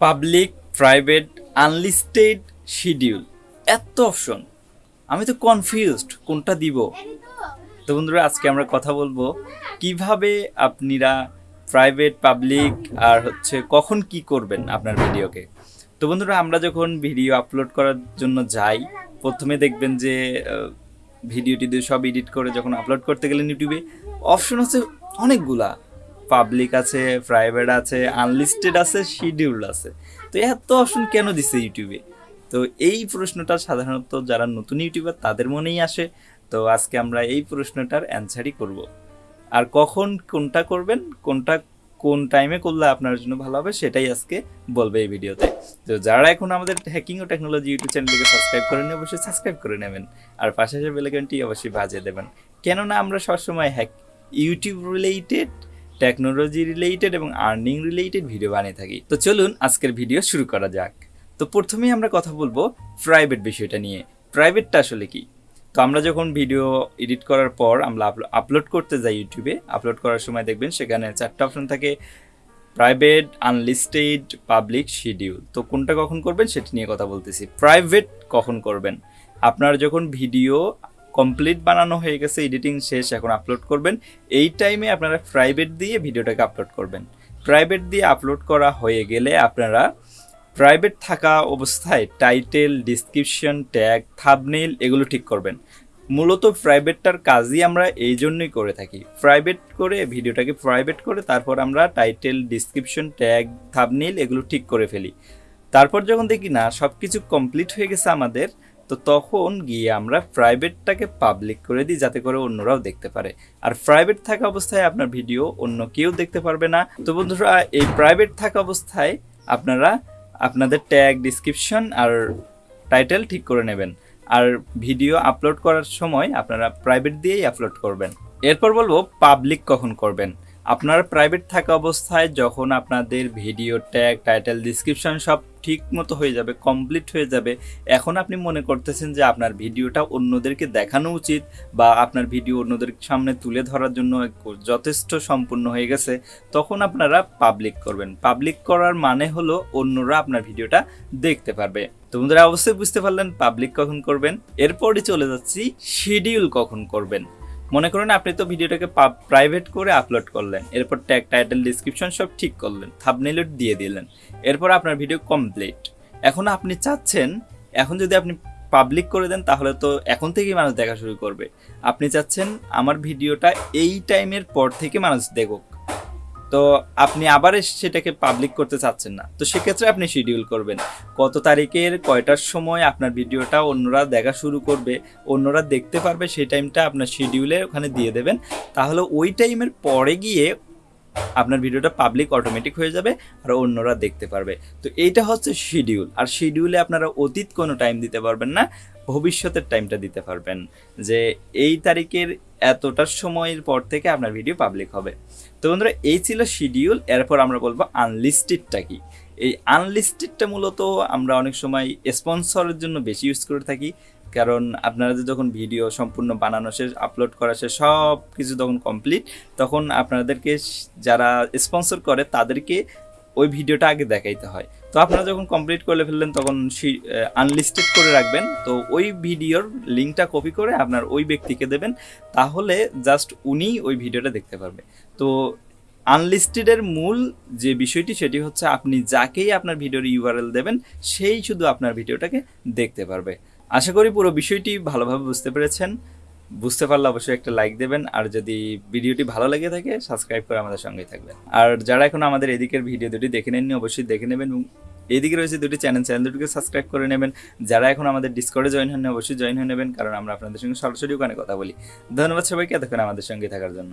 Public private unlisted schedule এত option আমি তো কনফিউজড কোনটা দিব? তো বন্ধুরা, আজকে আমরা কথা বলব, কীভাবে আপনারা প্রাইভেট পাবলিক আর হচ্ছে কখন কি করবেন আপনার ভিডিওকে। তো বন্ধুরা, আমরা যখন ভিডিও আপলোড করার জন্য যাই, প্রথমে দেখবেন যে ভিডিওটি ভিডিও টিডিও সব এডিট করে যখন আপলোড করতে গেলেন ইউটিউবে অপশন হচ্ছে অনেকগুলা। পাবলিক আছে প্রাইভেট আছে আনলিস্টেড আছে শিডিউল আছে। তো এত অপশন কেন দিছে ইউটিউবে তো এই প্রশ্নটা সাধারণত যারা নতুন ইউটিউবার তাদের মনেই আসে। তো আজকে আমরা এই প্রশ্নটার অ্যান্সারই করব। আর কখন কোনটা করবেন, কোনটা কোন টাইমে করলে আপনার জন্য ভালো হবে সেটাই আজকে বলবে এই ভিডিওতে। তো যারা এখন আমাদের হ্যাকিং ও টেকনোলজি ইউটিউব চ্যানেলটিকে সাবস্ক্রাইব করে নিয়ে অবশ্যই সাবস্ক্রাইব করে নেবেন। আর পাশে আসে বেলাইকনটি অবশ্যই বাজিয়ে দেবেন। কেননা আমরা সবসময় hack YouTube related technology related এবং আর্নিং রিলেটেড ভিডিও বানিয়ে থাকি। তো চলুন আজকের ভিডিও শুরু করা যাক। তো প্রথমেই আমরা কথা বলব প্রাইভেট বিষয়টা নিয়ে। প্রাইভেটটা আসলে কি? তো আমরা যখন ভিডিও এডিট করার পর আমরা আপলোড করতে যাই ইউটিউবে আপলোড করার সময় দেখবেন সেখানে চারটা অপশন থাকে। প্রাইভেট আনলিস্টেড পাবলিক শিডিউল তো কোনটা কখন করবেন সেটা নিয়ে কথা বলতেছি। প্রাইভেট কখন করবেন? আপনার যখন ভিডিও কমপ্লিট বানানো হয়ে গেছে এডিটিং শেষ, এখন আপলোড করবেন। এই টাইমে আপনারা প্রাইভেট দিয়ে ভিডিওটাকে আপলোড করবেন। প্রাইভেট দিয়ে আপলোড করা হয়ে গেলে আপনারা প্রাইভেট থাকা অবস্থায় টাইটেল ডিসক্রিপশন ট্যাগ থাবনেইল এগুলো ঠিক করবেন। মূলত প্রাইভেটটার কাজই আমরা এই জন্যই করে থাকি। প্রাইভেট করে ভিডিওটাকে প্রাইভেট করে তারপর আমরা টাইটেল ডিসক্রিপশন ট্যাগ থাবনেইল এগুলো ঠিক করে ফেলি। তারপর যখন দেখি, না সব কিছু কমপ্লিট হয়ে গেছে আমাদের তো তখন গিয়ে আমরা প্রাইভেটটাকে পাবলিক করে দিই, যাতে করে অন্যরাও দেখতে পারে। আর প্রাইভেট থাকা অবস্থায় আপনার ভিডিও অন্য কেউ দেখতে পারবে না। তো বন্ধুরা, এই প্রাইভেট থাকা অবস্থায় আপনারা আপনাদের ট্যাগ ডিসক্রিপশন আর টাইটেল ঠিক করে নেবেন। আর ভিডিও আপলোড করার সময় আপনারা প্রাইভেট দিয়েই আপলোড করবেন। এরপর বলব পাবলিক কখন করবেন? আপনার প্রাইভেট থাকা অবস্থায় যখন আপনাদের ভিডিও ট্যাগ টাইটেল ডিসক্রিপশন সব ঠিক মতো হয়ে যাবে কমপ্লিট হয়ে যাবে, এখন আপনি মনে করতেছেন যে আপনার ভিডিওটা অন্যদেরকে দেখানো উচিত বা আপনার ভিডিও অন্যদের সামনে তুলে ধরার জন্য যথেষ্ট সম্পূর্ণ হয়ে গেছে, তখন আপনারা পাবলিক করবেন। পাবলিক করার মানে হলো অন্যরা আপনার ভিডিওটা দেখতে পারবে। তো বন্ধুরা, অবশ্যই বুঝতে পারলেন পাবলিক কখন করবেন। এরপরই চলে যাচ্ছি শিডিউল কখন করবেন। মনে করুন আপনি তো ভিডিওটাকে প্রাইভেট করে আপলোড করলেন, এরপর ট্যাগ টাইটেল ডিসক্রিপশন সব ঠিক করলেন থাবনেইল দিয়ে দিলেন, এরপর আপনার ভিডিও কমপ্লিট এখন আপনি চাচ্ছেন, এখন যদি আপনি পাবলিক করে দেন, তাহলে তো এখন থেকেই মানুষ দেখা শুরু করবে। আপনি চাচ্ছেন আমার ভিডিওটা এই টাইমের পর থেকে মানুষ দেখুক। তো আপনি আবার সেটাকে পাবলিক করতে চাচ্ছেন না। তো সেক্ষেত্রে আপনি শিডিউল করবেন। কত তারিখের কয়টার সময় আপনার ভিডিওটা অন্যরা দেখা শুরু করবে, অন্যরা দেখতে পারবে সেই টাইমটা আপনার শিডিউলে ওখানে দিয়ে দেবেন। তাহলে ওই টাইমের পরে গিয়ে আপনার ভিডিওটা পাবলিক অটোমেটিক হয়ে যাবে আর অন্যরা দেখতে পারবে। তো এইটা হচ্ছে শিডিউল আর শিডিউলে আপনারা অতীত কোনো টাইম দিতে পারবেন না। ভবিষ্যতের টাইমটা দিতে পারবেন যে এই তারিখের এতটার সময়ের পর থেকে আপনার ভিডিও পাবলিক হবে। তো বন্ধুরা, এই ছিল শিডিউল এরপর আমরা বলব আনলিস্টেডটা কি? এই আনলিস্টেডটা মূলত আমরা অনেক সময় স্পন্সরের জন্য বেশি ইউজ করে থাকি। কারণ আপনারা যখন ভিডিও সম্পূর্ণ বানানো শেষ আপলোড করা শেষ সব কিছু যখন কমপ্লিট তখন আপনাদেরকে যারা স্পন্সর করে তাদেরকে ওই ভিডিওটা আগে দেখাইতে হয়। তো আপনারা যখন কমপ্লিট করে ফেললেন তখন আনলিস্টেড করে রাখবেন। তো ওই ভিডিওর লিঙ্কটা কপি করে আপনার ওই ব্যক্তিকে দেবেন। তাহলে জাস্ট উনি ওই ভিডিওটা দেখতে পারবে। তো আনলিস্টেডের মূল যে বিষয়টি সেটি হচ্ছে আপনি যাকেই আপনার ভিডিওর ইউআরএল দেবেন, সেই শুধু আপনার ভিডিওটাকে দেখতে পারবে। আশা করি পুরো বিষয়টি ভালোভাবে বুঝতে পেরেছেন। বুঝতে পারলে অবশ্যই একটা লাইক দেবেন, আর যদি ভিডিওটি ভালো লেগে থাকে সাবস্ক্রাইব করে আমাদের সঙ্গে থাকবেন। আর যারা এখন আমাদের এদিকের ভিডিও দুটি দেখে নেননি, অবশ্যই দেখে নেবেন এবং এদিকে রয়েছে দুটি চ্যানেল চ্যানেল দুটিকে সাবস্ক্রাইব করে নেবেন। যারা এখন আমাদের ডিসকর্ডে জয়েন হন অবশ্যই জয়েন হয়ে নেবেন, কারণ আমরা আপনাদের সঙ্গে সরাসরি ওখানে কথা বলি। ধন্যবাদ সবাইকে, এতক্ষণ আমাদের সঙ্গে থাকার জন্য।